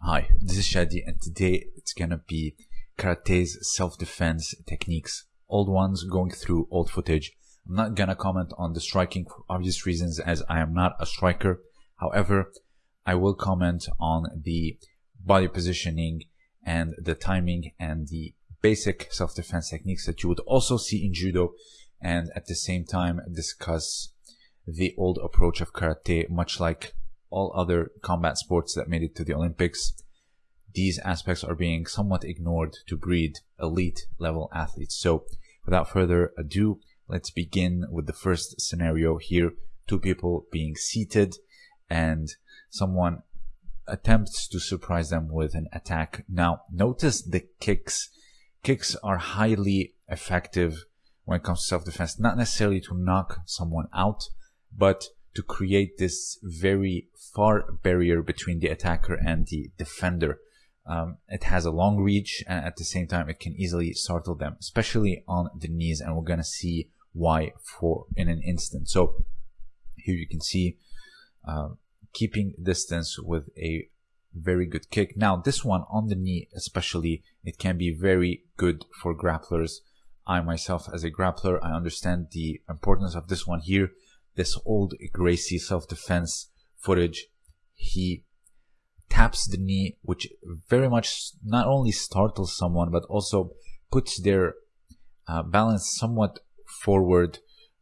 Hi, this is Shadi and today it's gonna be karate's self-defense techniques. Old ones going through old footage. I'm not gonna comment on the striking for obvious reasons as I am not a striker. However, I will comment on the body positioning and the timing and the basic self-defense techniques that you would also see in judo and at the same time discuss the old approach of karate much like all other combat sports that made it to the Olympics, these aspects are being somewhat ignored to breed elite level athletes. So without further ado, let's begin with the first scenario here. Two people being seated and someone attempts to surprise them with an attack. Now notice the kicks. Kicks are highly effective when it comes to self-defense, not necessarily to knock someone out, but to create this very far barrier between the attacker and the defender. Um, it has a long reach and at the same time it can easily startle them, especially on the knees and we're going to see why for in an instant. So here you can see uh, keeping distance with a very good kick. Now this one on the knee especially, it can be very good for grapplers. I myself as a grappler, I understand the importance of this one here this old Gracie self-defense footage, he taps the knee, which very much not only startles someone, but also puts their uh, balance somewhat forward.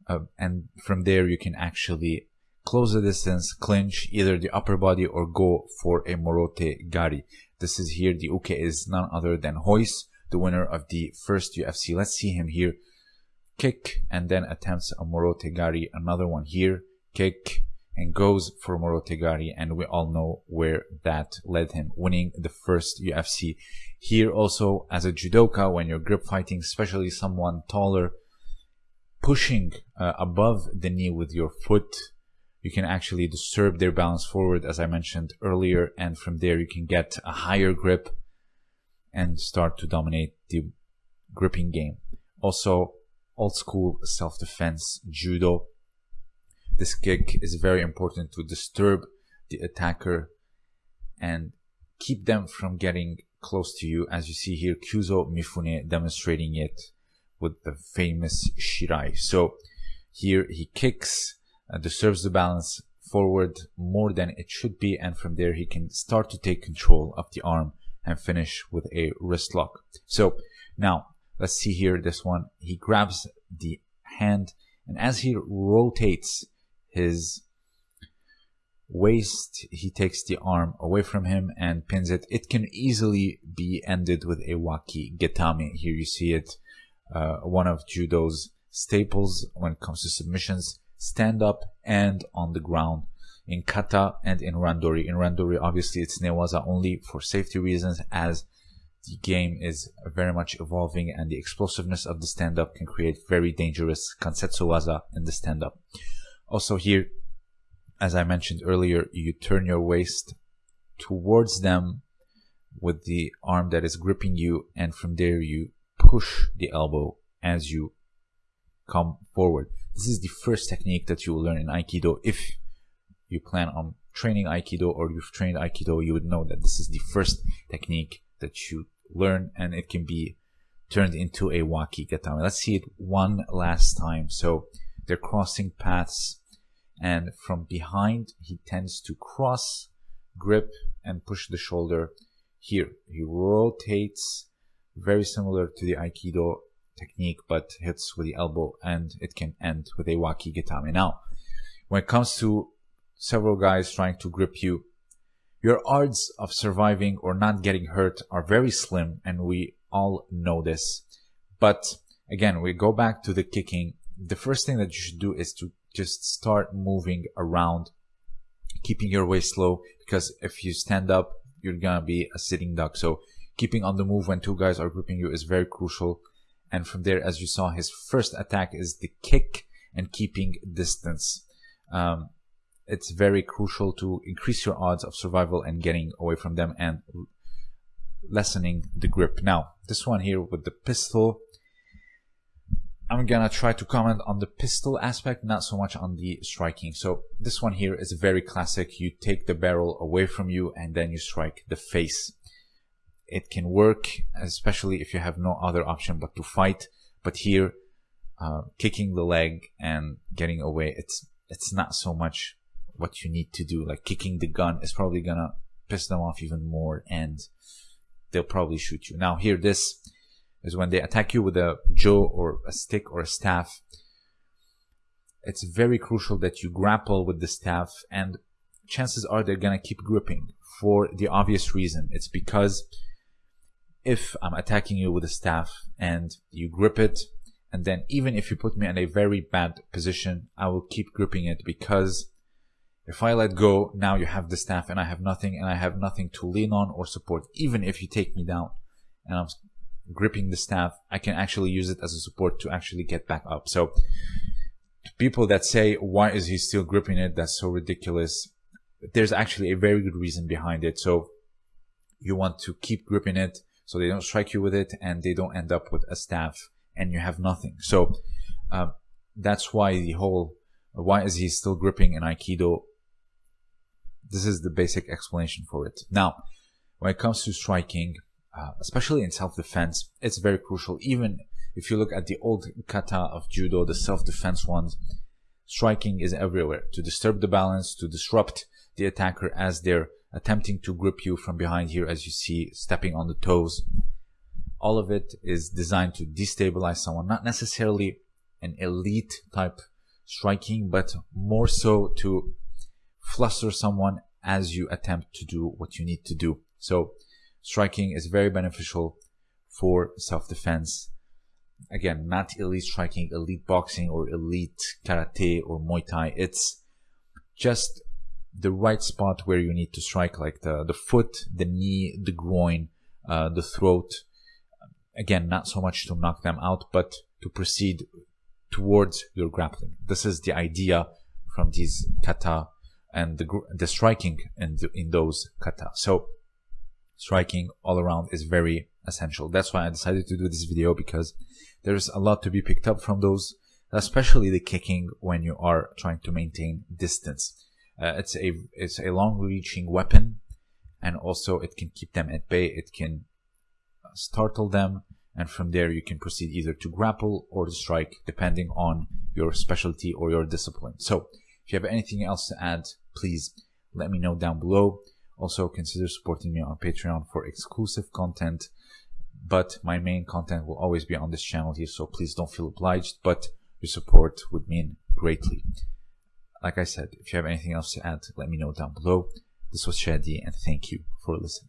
Uh, and from there, you can actually close the distance, clinch either the upper body or go for a Morote Gari. This is here. The Uke is none other than Royce, the winner of the first UFC. Let's see him here kick and then attempts a Morotegari, another one here, kick and goes for Morotegari and we all know where that led him, winning the first UFC. Here also as a judoka, when you're grip fighting, especially someone taller, pushing uh, above the knee with your foot, you can actually disturb their balance forward as I mentioned earlier and from there you can get a higher grip and start to dominate the gripping game. Also, old school self-defense judo. This kick is very important to disturb the attacker and keep them from getting close to you as you see here Kyuzo Mifune demonstrating it with the famous Shirai. So here he kicks, uh, disturbs the balance forward more than it should be and from there he can start to take control of the arm and finish with a wrist lock. So now let's see here this one. He grabs the hand and as he rotates his waist he takes the arm away from him and pins it. It can easily be ended with a waki gatame here you see it uh, one of judo's staples when it comes to submissions. Stand up and on the ground in kata and in randori. In randori obviously it's newaza only for safety reasons as the game is very much evolving and the explosiveness of the stand-up can create very dangerous kansetsu waza in the stand-up. Also here, as I mentioned earlier, you turn your waist towards them with the arm that is gripping you and from there you push the elbow as you come forward. This is the first technique that you will learn in Aikido. If you plan on training Aikido or you've trained Aikido, you would know that this is the first technique that you learn and it can be turned into a waki gatame. Let's see it one last time. So they're crossing paths and from behind he tends to cross, grip and push the shoulder here. He rotates very similar to the Aikido technique but hits with the elbow and it can end with a waki gatame. Now when it comes to several guys trying to grip you your odds of surviving or not getting hurt are very slim, and we all know this. But again, we go back to the kicking. The first thing that you should do is to just start moving around, keeping your waist low, because if you stand up, you're gonna be a sitting duck. So keeping on the move when two guys are gripping you is very crucial. And from there, as you saw, his first attack is the kick and keeping distance. Um, it's very crucial to increase your odds of survival and getting away from them and lessening the grip. Now, this one here with the pistol, I'm gonna try to comment on the pistol aspect, not so much on the striking. So this one here is very classic. You take the barrel away from you and then you strike the face. It can work, especially if you have no other option but to fight. But here, uh, kicking the leg and getting away, it's it's not so much what you need to do. Like kicking the gun is probably gonna piss them off even more and they'll probably shoot you. Now here, this is when they attack you with a jo or a stick or a staff. It's very crucial that you grapple with the staff and chances are they're gonna keep gripping for the obvious reason. It's because if I'm attacking you with a staff and you grip it, and then even if you put me in a very bad position, I will keep gripping it because if I let go, now you have the staff and I have nothing and I have nothing to lean on or support. Even if you take me down and I'm gripping the staff, I can actually use it as a support to actually get back up. So people that say, why is he still gripping it? That's so ridiculous. There's actually a very good reason behind it. So you want to keep gripping it so they don't strike you with it and they don't end up with a staff and you have nothing. So uh, that's why the whole, why is he still gripping in Aikido? This is the basic explanation for it. Now, when it comes to striking, uh, especially in self-defense, it's very crucial. Even if you look at the old kata of judo, the self-defense ones, striking is everywhere to disturb the balance, to disrupt the attacker as they're attempting to grip you from behind here, as you see, stepping on the toes. All of it is designed to destabilize someone, not necessarily an elite type striking, but more so to fluster someone as you attempt to do what you need to do. So striking is very beneficial for self-defense. Again, not elite striking, elite boxing or elite karate or Muay Thai. It's just the right spot where you need to strike, like the, the foot, the knee, the groin, uh, the throat. Again, not so much to knock them out, but to proceed towards your grappling. This is the idea from these kata and the, the striking in, the, in those kata. So striking all around is very essential. That's why I decided to do this video because there's a lot to be picked up from those, especially the kicking when you are trying to maintain distance. Uh, it's a it's a long-reaching weapon, and also it can keep them at bay. It can startle them, and from there you can proceed either to grapple or to strike, depending on your specialty or your discipline. So, if you have anything else to add, please let me know down below. Also, consider supporting me on Patreon for exclusive content. But my main content will always be on this channel here, so please don't feel obliged. But your support would mean greatly. Like I said, if you have anything else to add, let me know down below. This was Shadi, and thank you for listening.